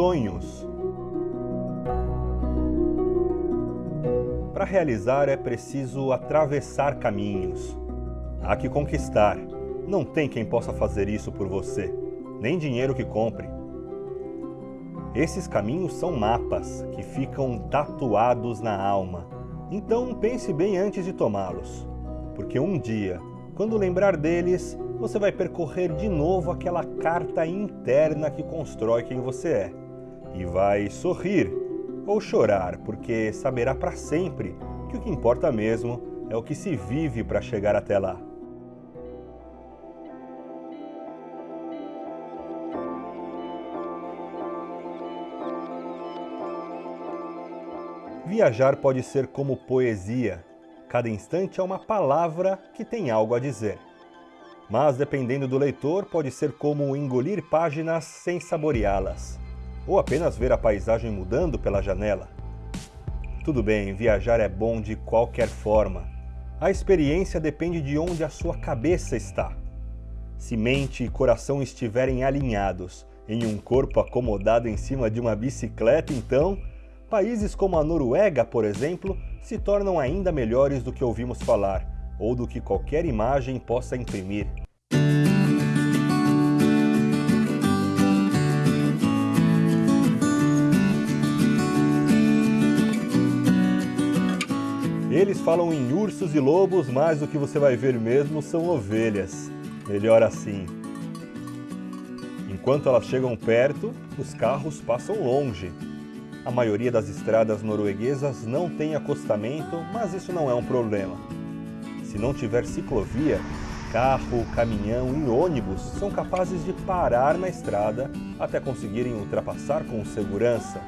sonhos. Para realizar é preciso atravessar caminhos. Há que conquistar. Não tem quem possa fazer isso por você, nem dinheiro que compre. Esses caminhos são mapas que ficam tatuados na alma. Então pense bem antes de tomá-los, porque um dia, quando lembrar deles, você vai percorrer de novo aquela carta interna que constrói quem você é. E vai sorrir ou chorar, porque saberá para sempre que o que importa mesmo é o que se vive para chegar até lá. Viajar pode ser como poesia. Cada instante é uma palavra que tem algo a dizer. Mas, dependendo do leitor, pode ser como engolir páginas sem saboreá-las, ou apenas ver a paisagem mudando pela janela. Tudo bem, viajar é bom de qualquer forma. A experiência depende de onde a sua cabeça está. Se mente e coração estiverem alinhados em um corpo acomodado em cima de uma bicicleta, então Países como a Noruega, por exemplo, se tornam ainda melhores do que ouvimos falar, ou do que qualquer imagem possa imprimir. Eles falam em ursos e lobos, mas o que você vai ver mesmo são ovelhas. Melhor assim. Enquanto elas chegam perto, os carros passam longe, a maioria das estradas norueguesas não tem acostamento, mas isso não é um problema. Se não tiver ciclovia, carro, caminhão e ônibus são capazes de parar na estrada até conseguirem ultrapassar com segurança.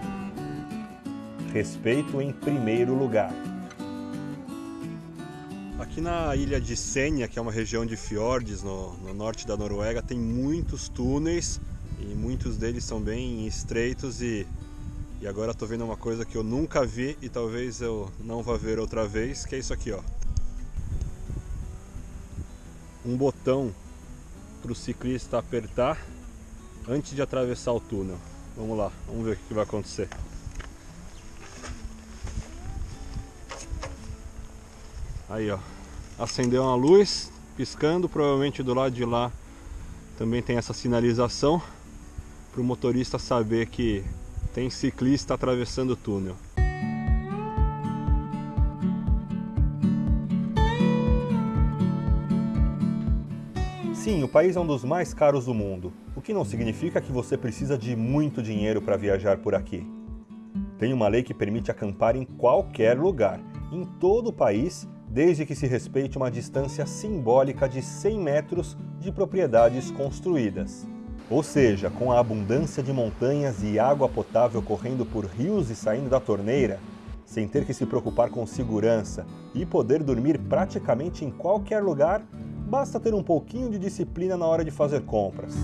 Respeito em primeiro lugar. Aqui na ilha de Senja, que é uma região de fiordes no, no norte da Noruega, tem muitos túneis e muitos deles são bem estreitos e e agora estou vendo uma coisa que eu nunca vi e talvez eu não vá ver outra vez, que é isso aqui, ó. Um botão para o ciclista apertar antes de atravessar o túnel. Vamos lá, vamos ver o que vai acontecer. Aí, ó. Acendeu uma luz, piscando, provavelmente do lado de lá também tem essa sinalização para o motorista saber que tem ciclista atravessando o túnel. Sim, o país é um dos mais caros do mundo, o que não significa que você precisa de muito dinheiro para viajar por aqui. Tem uma lei que permite acampar em qualquer lugar, em todo o país, desde que se respeite uma distância simbólica de 100 metros de propriedades construídas. Ou seja, com a abundância de montanhas e água potável correndo por rios e saindo da torneira, sem ter que se preocupar com segurança e poder dormir praticamente em qualquer lugar, basta ter um pouquinho de disciplina na hora de fazer compras.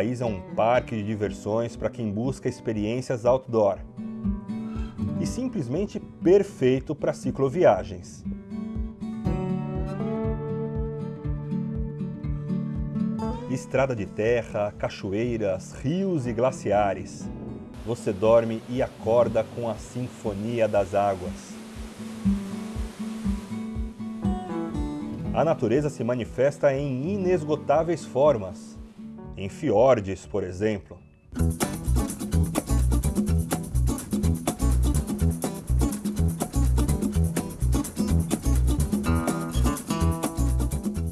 País é um parque de diversões para quem busca experiências outdoor e simplesmente perfeito para cicloviagens. Estrada de terra, cachoeiras, rios e glaciares. Você dorme e acorda com a sinfonia das águas. A natureza se manifesta em inesgotáveis formas, em fiordes, por exemplo.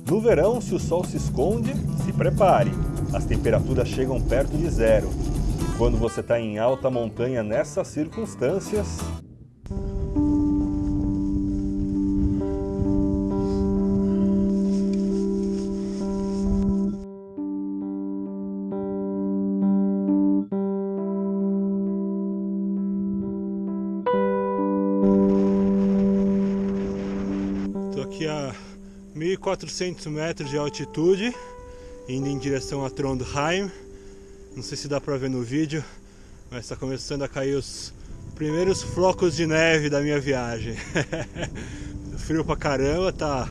No verão, se o sol se esconde, se prepare. As temperaturas chegam perto de zero. E quando você está em alta montanha nessas circunstâncias, aqui a 1400 metros de altitude, indo em direção a Trondheim. Não sei se dá para ver no vídeo, Mas está começando a cair os primeiros flocos de neve da minha viagem. Frio pra caramba, tá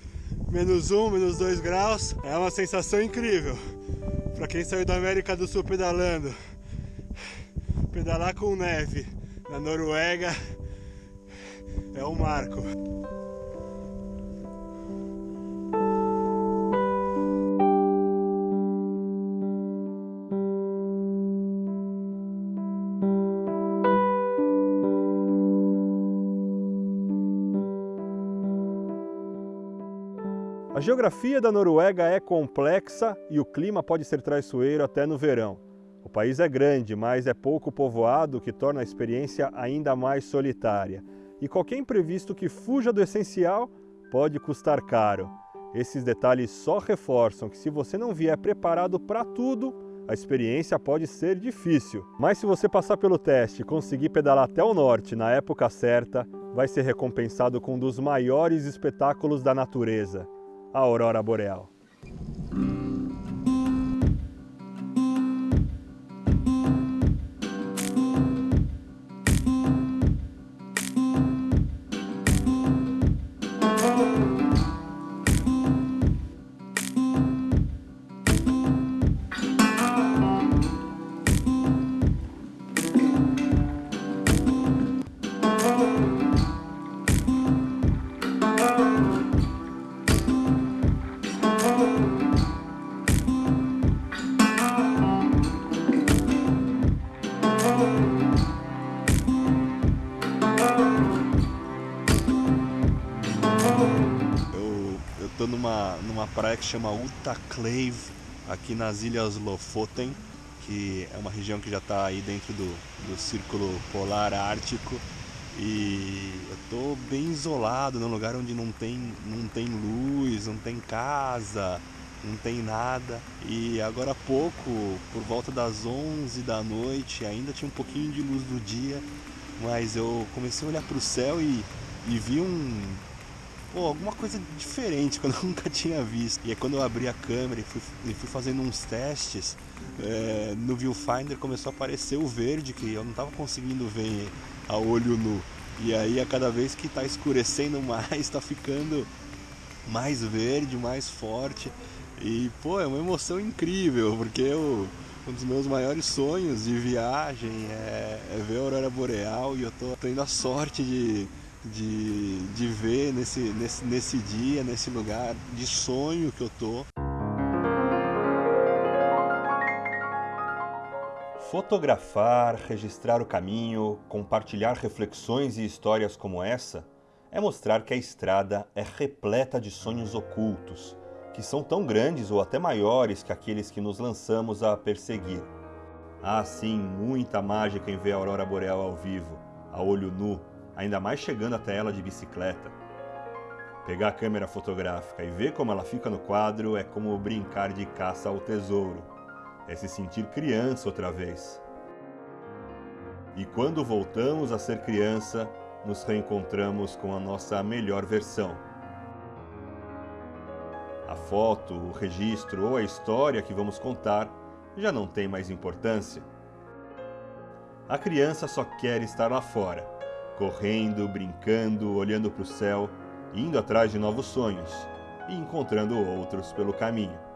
menos um, menos dois graus. É uma sensação incrível. Pra quem saiu da América do Sul pedalando, pedalar com neve na Noruega é um marco. A geografia da Noruega é complexa e o clima pode ser traiçoeiro até no verão. O país é grande, mas é pouco povoado, o que torna a experiência ainda mais solitária. E qualquer imprevisto que fuja do essencial pode custar caro. Esses detalhes só reforçam que se você não vier preparado para tudo, a experiência pode ser difícil. Mas se você passar pelo teste e conseguir pedalar até o norte na época certa, vai ser recompensado com um dos maiores espetáculos da natureza a aurora boreal. Numa praia que chama Utaclave, aqui nas Ilhas Lofoten, que é uma região que já está aí dentro do, do Círculo Polar Ártico. E eu tô bem isolado num lugar onde não tem, não tem luz, não tem casa, não tem nada. E agora há pouco, por volta das 11 da noite, ainda tinha um pouquinho de luz do dia, mas eu comecei a olhar para o céu e, e vi um, pô, alguma coisa diferente que eu nunca tinha visto. E aí quando eu abri a câmera e fui, e fui fazendo uns testes, é, no viewfinder começou a aparecer o verde que eu não estava conseguindo ver a olho nu. E aí a cada vez que está escurecendo mais, está ficando mais verde, mais forte. E pô, é uma emoção incrível, porque eu, um dos meus maiores sonhos de viagem é, é ver a aurora boreal e eu tô tendo a sorte de de, de ver nesse, nesse, nesse dia, nesse lugar de sonho que eu tô. Fotografar, registrar o caminho, compartilhar reflexões e histórias como essa é mostrar que a estrada é repleta de sonhos ocultos, que são tão grandes ou até maiores que aqueles que nos lançamos a perseguir. Há sim muita mágica em ver a aurora boreal ao vivo, a olho nu, ainda mais chegando até ela de bicicleta. Pegar a câmera fotográfica e ver como ela fica no quadro é como brincar de caça ao tesouro. É se sentir criança outra vez. E quando voltamos a ser criança, nos reencontramos com a nossa melhor versão. A foto, o registro ou a história que vamos contar já não tem mais importância. A criança só quer estar lá fora correndo, brincando, olhando para o céu, indo atrás de novos sonhos e encontrando outros pelo caminho.